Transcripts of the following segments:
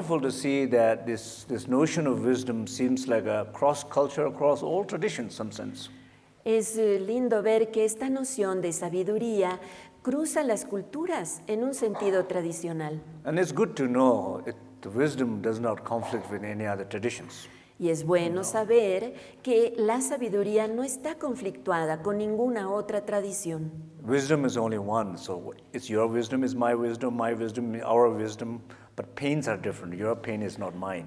wonderful to see that this, this notion of wisdom seems like a cross culture across all traditions, some sense. Es eh, lindo ver que esta noción de sabiduría cruza las culturas en un sentido tradicional. And it's good to know it, the wisdom does not conflict with any other traditions. Y es bueno saber que la sabiduría no está conflictuada con ninguna otra tradición. Wisdom is only one, so it's your wisdom is my wisdom, my wisdom, our wisdom, but pains are different. Your pain is not mine.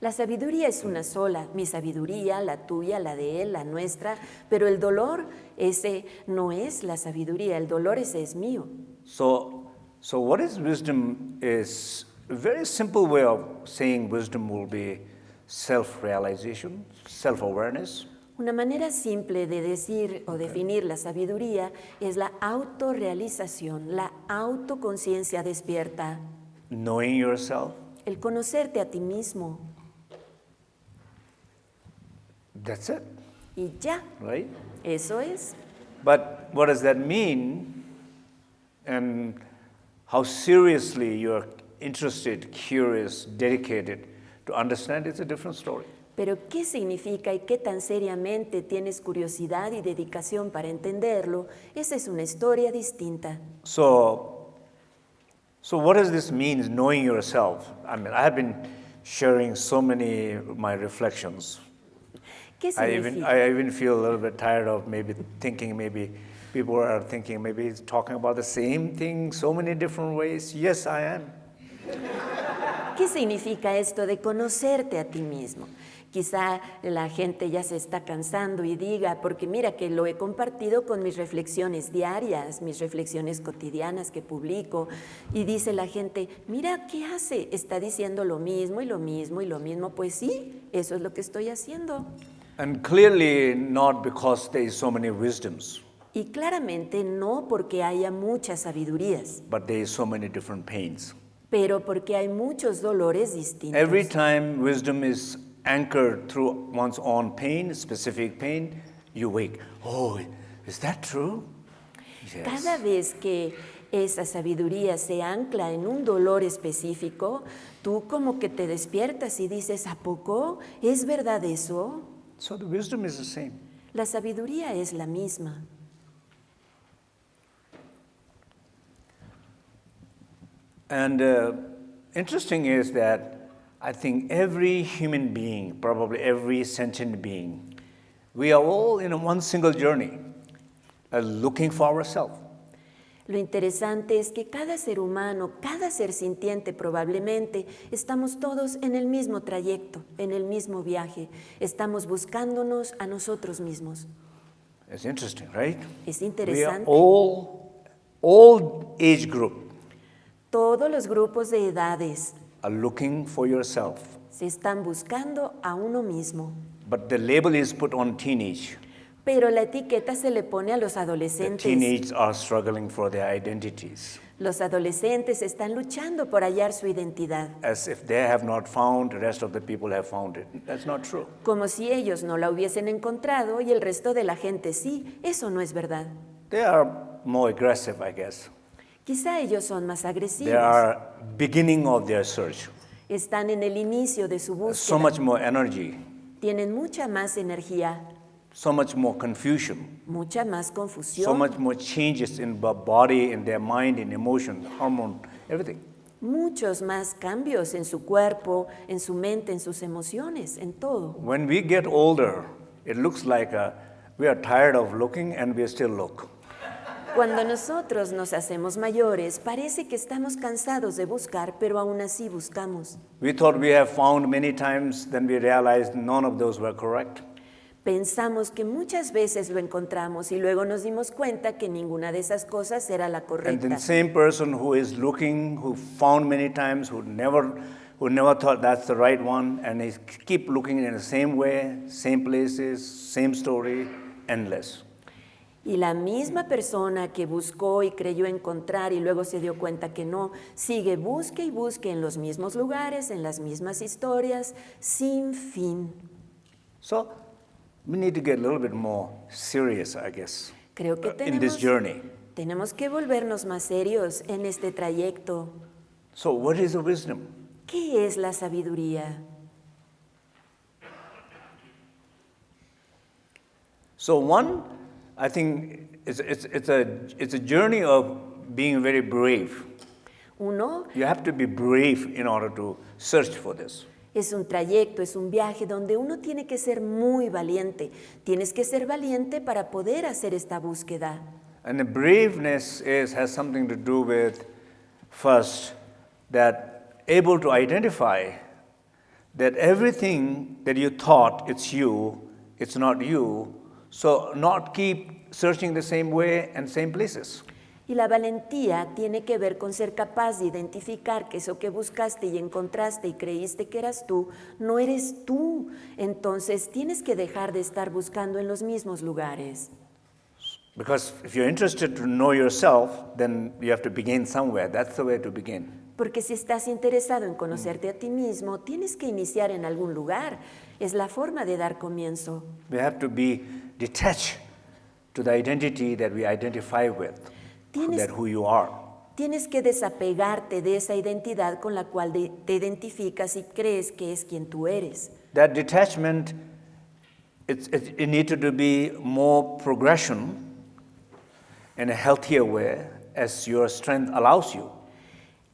La sabiduría es una sola, mi sabiduría, la tuya, la de él, la nuestra, pero el dolor ese no es la sabiduría, el dolor ese es mío. So, so what is wisdom is a very simple way of saying wisdom will be self-realization, self-awareness. Una manera simple de decir o definir la sabiduría es la autorrealización, la autoconciencia despierta, knowing yourself. el conocerte a ti mismo That's it, y ya, right? eso es. But what does that mean? And how seriously you're interested, curious, dedicated to understand it's a different story. Pero ¿qué significa y qué tan seriamente tienes curiosidad y dedicación para entenderlo? Esa es una historia distinta. So, so what does this mean, knowing yourself? I mean, I have been sharing so many of my reflections. ¿Qué I even. I even feel a little bit tired of maybe thinking maybe people are thinking maybe he's talking about the same thing so many different ways. Yes, I am. ¿Qué significa esto de conocerte a ti mismo? Quizá la gente ya se está cansando y diga, porque mira que lo he compartido con mis reflexiones diarias, mis reflexiones cotidianas que publico, y dice la gente, mira, ¿qué hace? Está diciendo lo mismo y lo mismo y lo mismo. Pues sí, eso es lo que estoy haciendo. And clearly not because there is so many wisdoms, Y claramente no porque haya muchas sabidurías, but there is so many different pains. Pero porque hay muchos dolores distintos. Every time wisdom is anchored through one's own pain, specific pain, you wake. Oh, is that true? Yes. Cada vez que esa sabiduría se ancla en un dolor específico, tú como que te despiertas y dices, ¿a poco? ¿Es verdad eso? So the wisdom is the same. La sabiduría es la misma. And uh, interesting is that I think every human being, probably every sentient being, we are all in one single journey, uh, looking for ourselves. Lo interesante es que cada ser humano, cada ser sintiente probablemente, estamos todos en el mismo trayecto, en el mismo viaje. Estamos buscándonos a nosotros mismos. It's interesting, right? Es We are all, all age group Todos los grupos de edades are looking for yourself. se están buscando a uno mismo. But the label is put on teenage. Pero la etiqueta se le pone a los The adolescentes. teenage are struggling for their identities. Los adolescentes están luchando por hallar su identidad, As if they have not found, the rest of the people have found it. That's not true. como si ellos no la hubiesen encontrado y el resto de la gente sí. Eso no es verdad. They are more aggressive, I guess. Quizá ellos son más They agresivos, are beginning of their search. están en el inicio de su So búsqueda, much more energy, tienen mucha más energía, so much more confusion, mucha más so confusión, much more changes in the body, in their mind, in emotion, hormone, everything. muchos más cambios en su cuerpo, en su mente, en sus emociones, en todo. When we get older, it looks like uh, we are tired of looking and we still look. Cuando nosotros nos hacemos mayores, parece que estamos cansados de buscar, pero aún así buscamos. We thought we have found many times, then we realized none of those were correct. Pensamos que muchas veces lo encontramos y luego nos dimos cuenta que ninguna de esas cosas era la And correcta. the same person who is looking, who found many times, who never, who never thought that's the right one, and they keep looking in the same way, same places, same story, endless. Y la misma persona que buscó y creyó encontrar y luego se dio cuenta que no, sigue busque y busque en los mismos lugares, en las mismas historias, sin fin. So we need to get a little bit more serious, I guess, Creo que uh, in this tenemos, journey. tenemos que volvernos más serios en este trayecto. So what is the wisdom? ¿Qué es la sabiduría? So one, I think it's, it's, it's, a, it's a journey of being very brave. Uno, You have to be brave in order to search for this. es un trayecto, es un viaje donde uno tiene que ser muy valiente. Tienes que ser valiente para poder hacer esta búsqueda. And the braveness is, has something to do with first that able to identify that everything that you thought it's you, it's not you. So not keep searching the same way and same places. Y la valentía tiene que ver con ser capaz de identificar que eso que buscaste y encontraste y creíste que eras tú, no eres tú. Entonces tienes que dejar de estar buscando en los mismos lugares. Because if you're interested to know yourself, then you have to begin somewhere. That's the way to begin. Porque si estás interesado en conocerte a ti mismo, tienes que iniciar en algún lugar. Es la forma de dar comienzo. We have to be detached to the identity that we identify with, Tienes- that who you are. Tienes que desapegarte de esa identidad con la cual de- te identificas y crees que es quien tú eres. That detachment, it's, it, it needed to be more progression in a healthier way as your strength allows you.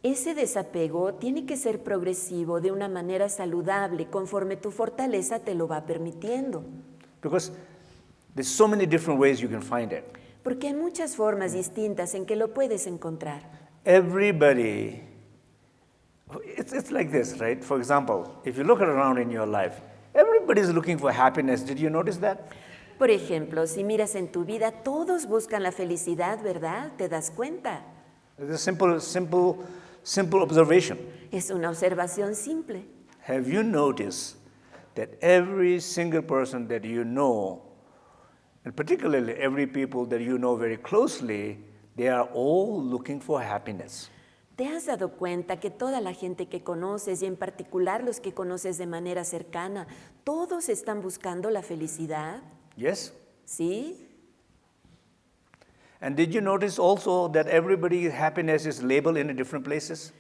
Ese desapego tiene que ser progresivo de una manera saludable conforme tu fortaleza te lo va permitiendo. Because there's so many different ways you can find it. Porque hay muchas formas distintas en que lo puedes encontrar. Everybody, it's, it's like this, right? For example, if you look around in your life, everybody's looking for happiness. Did you notice that? Por ejemplo, si miras en tu vida, todos buscan la felicidad, ¿verdad? ¿Te das cuenta? It's a simple, simple, simple observation. Es una observación simple. Have you noticed that every single person that you know, and particularly every people that you know very closely, they are all looking for happiness. ¿Te has dado cuenta que toda la gente que conoces y en particular los que conoces de manera cercana, todos están buscando la felicidad? Yes? ¿Sí? And did you notice also that everybody's happiness is labeled in different places?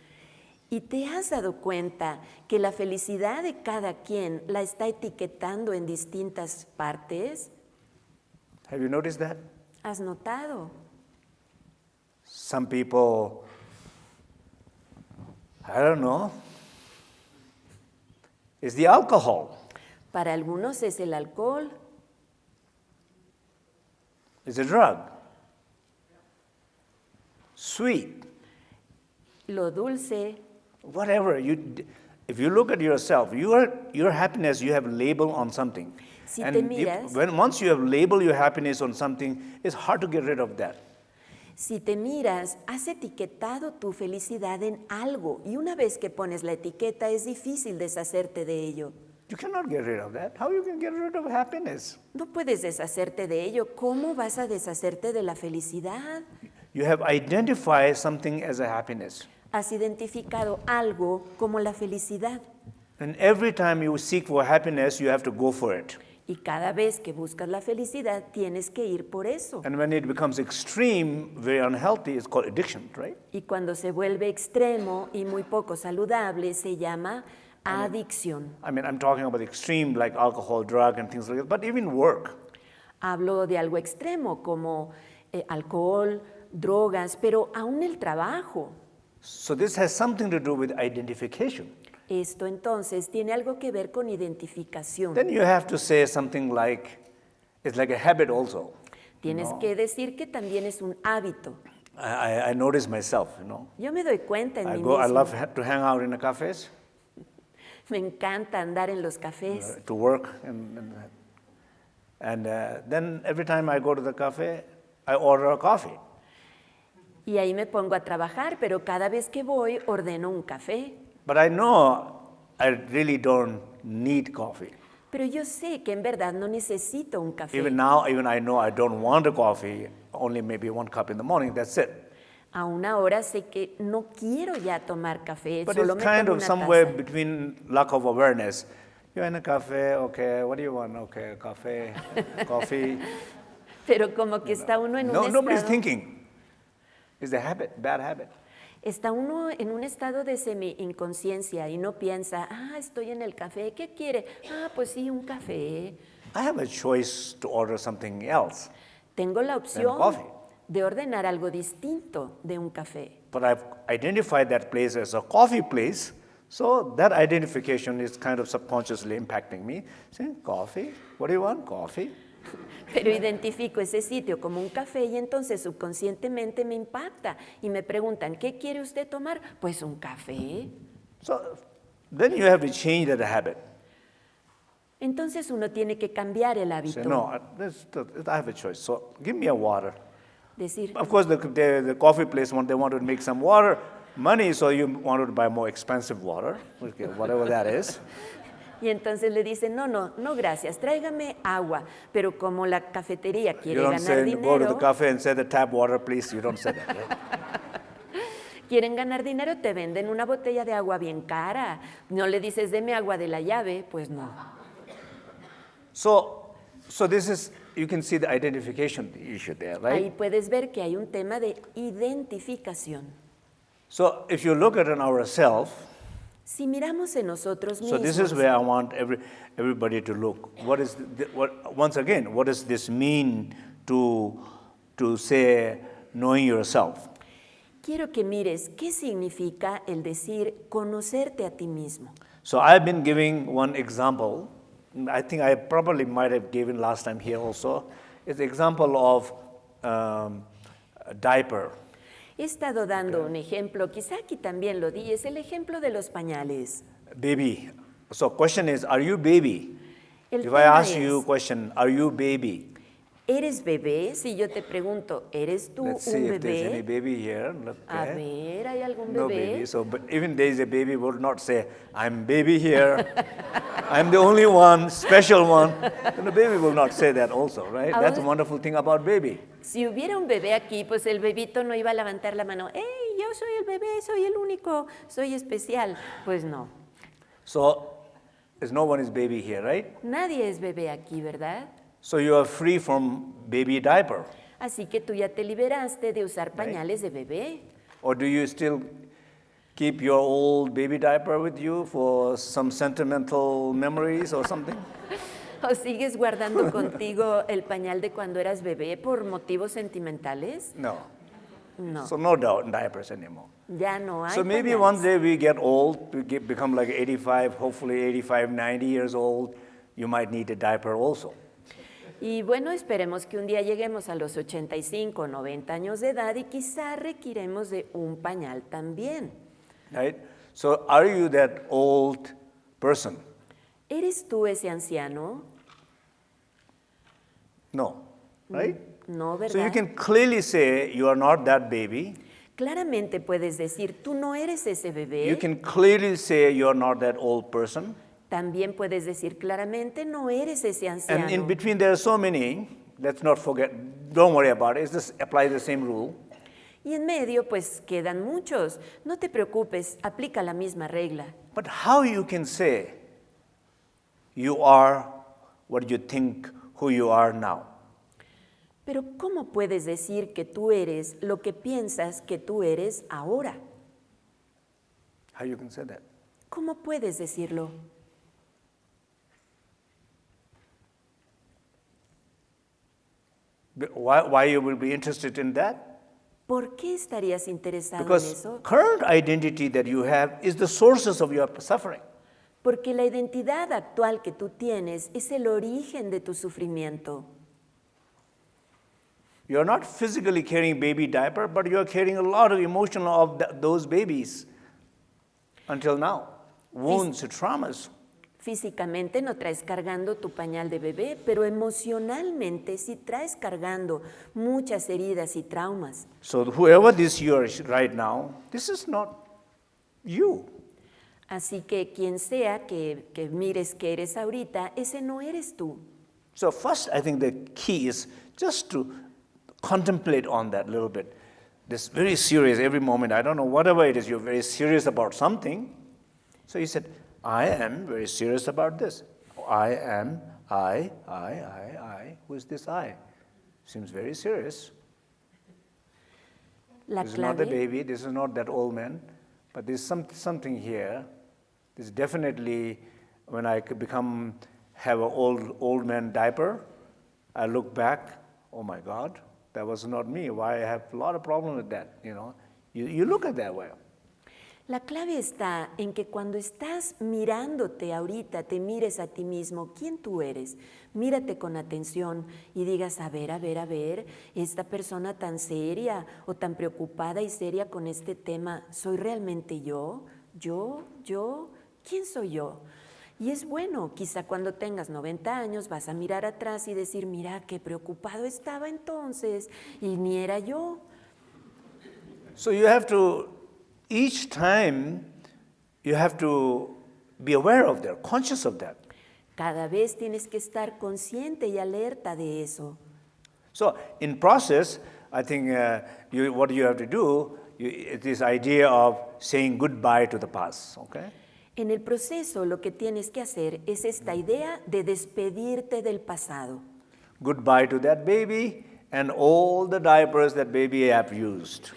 ¿Y te has dado cuenta que la felicidad de cada quien la está etiquetando en distintas partes? Have you noticed that? ¿Has notado? Some people, I don't know, is the alcohol, Para algunos es el alcohol, it's a drug. Sweet, lo dulce, whatever. You, if you look at yourself, your, your happiness you have labeled on something. Si and te if- miras- when, once you have labeled your happiness on something, it's hard to get rid of that. Si te miras, has etiquetado tu felicidad en algo y una vez que pones la etiqueta es difícil deshacerte de ello. You cannot get rid of that. How you can get rid of happiness? No puedes deshacerte de ello. ¿Cómo vas a deshacerte de la felicidad? You have identified something as a happiness. Has identificado algo como la felicidad And every time you seek for happiness, you have to go for it. Y cada vez que buscas la felicidad tienes que ir por eso. And when it becomes extreme, very unhealthy, it's called addiction, right? Y cuando se vuelve extremo y muy poco saludable se llama adicción. I mean, I'm talking about extreme like alcohol, drug, and things like that, but even work. Hablo de algo extremo como eh, alcohol, drogas, pero aún el trabajo. So this has something to do with identification. Esto entonces tiene algo que ver con identificación. Then you have to say something like, it's like a habit also. Tienes que decir que también es un hábito. I, I, I notice myself, you know. Yo me doy cuenta en I mí go, I misma. love to hang out in the cafes, Me encanta andar en los uh, cafés. to work, and, and, and uh, then every time I go to the cafe, I order a coffee. Y ahí me pongo a trabajar, pero cada vez que voy ordeno un café. But I know I really don't need coffee. Pero yo sé que en verdad no necesito un café. Even now, even I know I don't want a coffee, only maybe one cup in the morning, that's it. Aún ahora sé que no quiero ya tomar café, But solo it's me kind tomo of una somewhere taza. between lack of awareness. You're in a cafe, okay, what do you want? Okay, cafe, coffee. Pero como que está uno en No, un nobody's estado, thinking. It's a habit, bad habit. Está uno en un estado de semi-inconsciencia y no piensa, ah, estoy en el café, ¿qué quiere? Ah, pues sí, un café. I have a choice to order something else, Tengo la opción coffee. de ordenar algo distinto de un café. but I've identified that place as a coffee place, so that identification is kind of subconsciously impacting me. Say, coffee? What do you want? Coffee? Pero identifico ese sitio como un café y entonces subconscientemente me impacta y me preguntan, ¿qué quiere usted tomar? Pues un café. So then you have to change that habit. Entonces uno tiene que cambiar el hábito. Say, no, I, this, I have a choice. So give me a water. Decir, Of course, the, the, the coffee place, want, they want to make some water money, so you want to buy more expensive water, okay, whatever that is. y entonces le dicen, no, no, no, gracias, tráigame agua. Pero como la cafetería You quiere don't ganar say, go to the dinero, cafe and say the tap water, please. You don't say that. right? quieren ganar dinero, te venden una botella de agua bien cara. No le dices, deme agua de la llave, pues no. So, so this is, you can see the identification issue there, Ahí right? puedes ver que hay un tema de identificación. So if you look at it ourselves, Si miramos en nosotros so this is where I want every, everybody to look. What is, the, what, once again, what does this mean to, to say knowing yourself? quiero que mires qué significa el decir conocerte a ti mismo. So I've been giving one example. I think I probably might have given last time here also. It's the example of um, a diaper. He estado dando un ejemplo, quizá aquí también lo di, es el ejemplo de los pañales. Baby. So question is, are you baby? El If I ask you a es, question, are you baby? ¿Eres bebé? Si yo te pregunto, ¿eres tú Let's un see if there's any bebé? baby here. Look A there. ver, ¿hay algún No bebé? baby. So, but even there is a baby would not say, I'm baby here. I'm the only one, special one. And the baby will not say that also, right? That's a Ahora- wonderful thing about baby. Si hubiera un bebé aquí, pues el bebito no iba a levantar la mano, ¡Hey, yo soy el bebé, soy el único, soy especial! Pues no, So, there's no one is baby here, right? nadie es bebé aquí, ¿verdad? So you are free from baby diaper. Así que tú ya te liberaste de usar pañales de bebé. Or do you still keep your old baby diaper with you for some sentimental memories or something? ¿O sigues guardando contigo el pañal de cuando eras bebé por motivos sentimentales? No. No, So no doubt diapers anymore. ya no hay So maybe pañales. one day we get old, we get, become like 85, hopefully 85, 90 years old, you might need a diaper also. Y bueno, esperemos que un día lleguemos a los 85 o 90 años de edad y quizá requiremos de un pañal también. Right? So are you that old person? ¿Eres tú ese anciano? No. Right? No, So you ¿verdad? can clearly say you are not that baby. Claramente puedes decir, tú no eres ese bebé. You can clearly say you are not that old person. También puedes decir claramente, no eres ese anciano. And in between there are so many, let's not forget, don't worry about it, just apply the same rule. Y en medio, pues quedan muchos. No te preocupes, aplica la misma regla. But how you can say you are what you think who you are now? Pero ¿cómo puedes decir que tú eres lo que piensas que tú eres ahora? How you can say that? ¿Cómo puedes decirlo? Why, why you will be interested in that? ¿Por qué estarías interesado en Because eso? current identity that you have is the sources of your suffering. Porque la identidad actual que tú tienes es el origen de tu sufrimiento. You're not physically carrying baby diaper, but you're carrying a lot of emotion of th- those babies until now. Wounds, traumas. Físicamente no traes cargando tu pañal de bebé, pero emocionalmente sí traes cargando muchas heridas y traumas. So whoever this you are right now, this is not you. Así que quien sea que, que mires que eres ahorita, ese no eres tú. So first, I think the key is just to contemplate on that a little bit. This very serious every moment. I don't know whatever it is. You're very serious about something. So he said, I am very serious about this. I am. I. I. I. I. Who is this I? Seems very serious. La this is not the baby, this is not that old man, but there's some, something here. This definitely, when I could become, have an old, old man diaper, I look back, oh my God, that was not me. Why I have a lot of problem with that, you know. You, you look at that way. La clave está en que cuando estás mirándote ahorita, te mires a ti mismo, quién tú eres, mírate con atención y digas, a ver, a ver, a ver, esta persona tan seria o tan preocupada y seria con este tema, ¿soy realmente yo? ¿Yo? ¿Yo? ¿Quién soy yo? Y es bueno, quizá cuando tengas 90 años vas a mirar atrás y decir, mira, qué preocupado estaba entonces y ni era yo. So you have to, each time, you have to be aware of that, conscious of that. Cada vez tienes que estar consciente y alerta de eso. So in process, I think uh, you, what you have to do, you, this idea of saying goodbye to the past, okay? En el proceso lo que tienes que hacer es esta idea de despedirte del pasado. Goodbye to that baby and all the diapers that baby have used.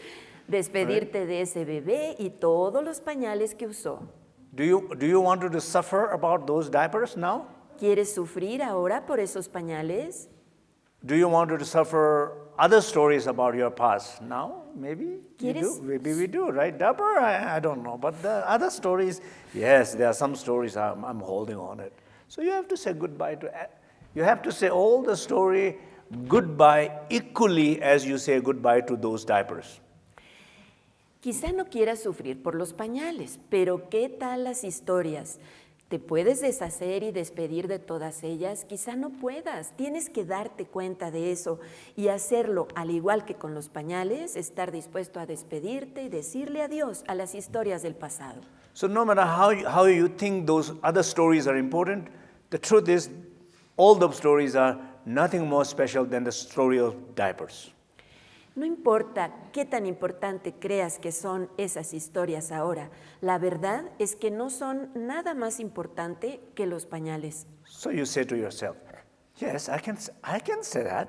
Despedirte de ese bebé y todos los pañales que usó. Do you, do you want to suffer about those diapers now? ¿Quieres sufrir ahora por esos pañales? Do you want to suffer other stories about your past now? Maybe ¿Quieres- do. Maybe we do, right? Diaper? I, I don't know. But the other stories, yes, there are some stories I'm, I'm holding on it. So you have to say goodbye to. Eh, you have to say all the story goodbye equally as you say goodbye to those diapers. Quizá no quieras sufrir por los pañales, pero ¿qué tal las historias? ¿Te puedes deshacer y despedir de todas ellas? Quizá no puedas. Tienes que darte cuenta de eso y hacerlo, al igual que con los pañales, estar dispuesto a despedirte y decirle adiós a las historias del pasado. So no matter how you, how you think those other stories are important, the truth is all those stories are nothing more special than the story of diapers. No importa qué tan importante creas que son esas historias ahora, la verdad es que no son nada más importante que los pañales. So you say to yourself, yes, I can, I can say that.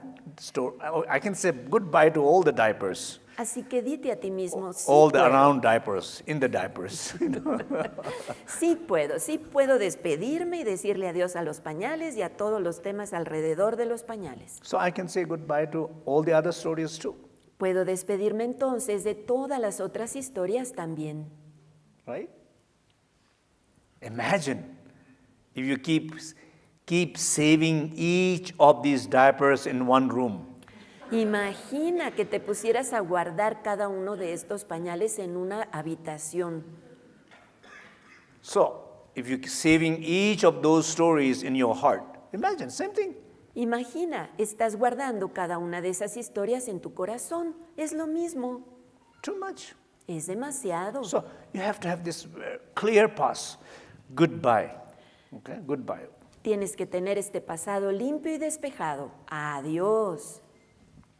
Oh, I can say goodbye to all the diapers, Así que dite a ti mismo, sí all the puedo, around diapers, in the diapers. you know. sí puedo, sí puedo despedirme y decirle adiós a los pañales y a todos los temas alrededor de los pañales. so I can say goodbye to all the other stories too, Puedo despedirme entonces de todas las otras historias también. right? Imagine if you keep, keep saving each of these diapers in one room. Imagina que te pusieras a guardar cada uno de estos pañales en una habitación. So if you're saving each of those stories in your heart, imagine, same thing. Imagina, estás guardando cada una de esas historias en tu corazón. Es lo mismo, Too much. es demasiado. So you have to have this uh, clear pass. Goodbye. Okay, goodbye. Tienes que tener este pasado limpio y despejado. Adiós.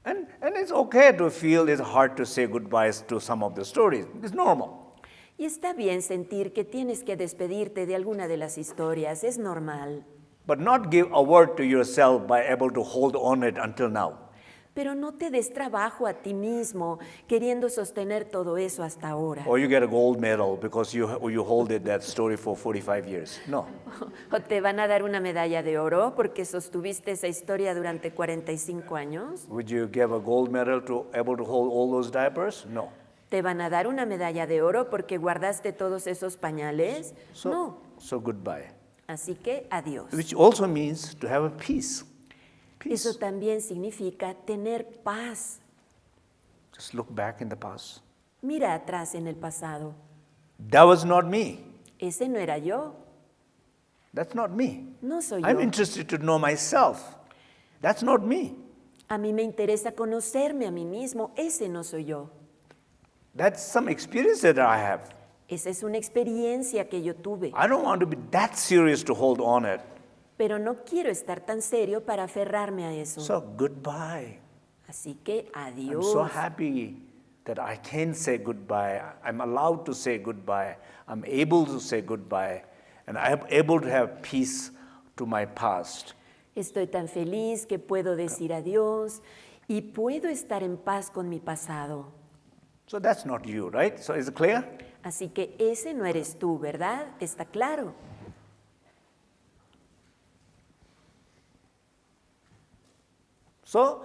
And, and it's okay to feel it's hard to say goodbyes to some of the stories. It's normal. Y está bien sentir que tienes que despedirte de alguna de las historias, es normal. But not give a word to yourself by able to hold on it until now. Pero no te des trabajo a ti mismo queriendo sostener todo eso hasta ahora. Or you get a gold medal because you, you hold it, that story for 45 years. No. ¿O te van a dar una medalla de oro porque sostuviste esa historia durante 45 años? Would you give a gold medal to able to hold all those diapers? No. ¿Te van a dar una medalla de oro porque guardaste todos esos pañales? So, No. so goodbye. Así que adiós. Which also means to have a peace. Peace. Eso también significa tener paz. Just look back in the past. Mira atrás en el pasado. That was not me. Ese no era yo. That's not me. No soy I'm yo. interested to know myself. That's not me. A mí me interesa conocerme a mí mismo. Ese no soy yo. That's some experience that I have. Esa es una experiencia que yo tuve. I don't want to be that serious to hold on it. Pero no quiero estar tan serio para aferrarme a eso. So goodbye. Así que I'm adiós. so happy that I can say goodbye. I'm allowed to say goodbye. I'm able to say goodbye. And I'm able to have peace to my past. Estoy tan feliz que puedo decir adiós y puedo estar en paz con mi pasado. So that's not you, right? So is it clear? Así que ese no eres tú, ¿verdad? Está claro. So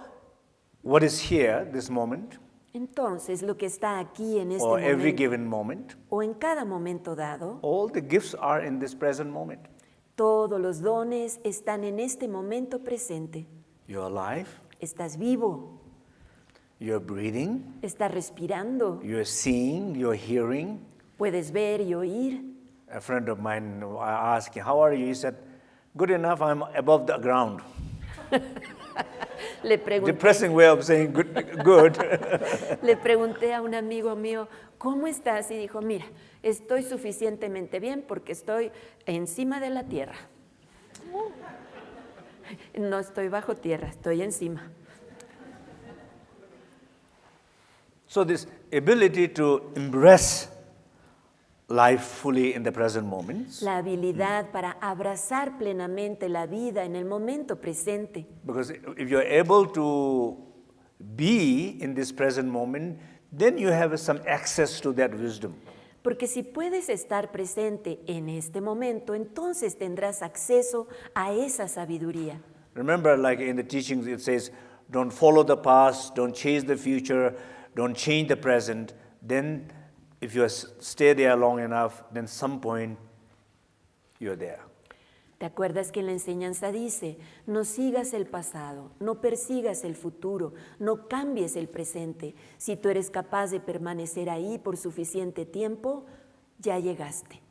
what is here, this moment, Entonces, lo que está aquí en este or every momento given moment, o en cada momento dado, all the gifts are in this present moment. todos los dones están en este momento presente. You're alive, Estás vivo, you're breathing, estás respirando, you're seeing, you're hearing. Puedes ver y oír. A friend of mine, asked How are you? He said, Good enough, I'm above the ground. Le pregunté, Depressing way of saying good. good. le pregunté a un amigo mío, ¿cómo estás? Y dijo, mira, estoy suficientemente bien porque estoy encima de la tierra. No estoy bajo tierra, estoy encima. so, this ability to embrace life fully in the present moments, La habilidad para abrazar plenamente la vida en el momento presente. because if you're able to be in this present moment, then you have some access to that wisdom. Porque si puedes estar presente en este momento, entonces tendrás acceso a esa sabiduría. Remember, like in the teachings, it says, don't follow the past, don't chase the future, don't change the present. Then, if you stay there long enough, then some point you're there. ¿Te acuerdas que la enseñanza dice, no sigas el pasado, no persigas el futuro, no cambies el presente? Si tú eres capaz de permanecer ahí por suficiente tiempo, ya llegaste.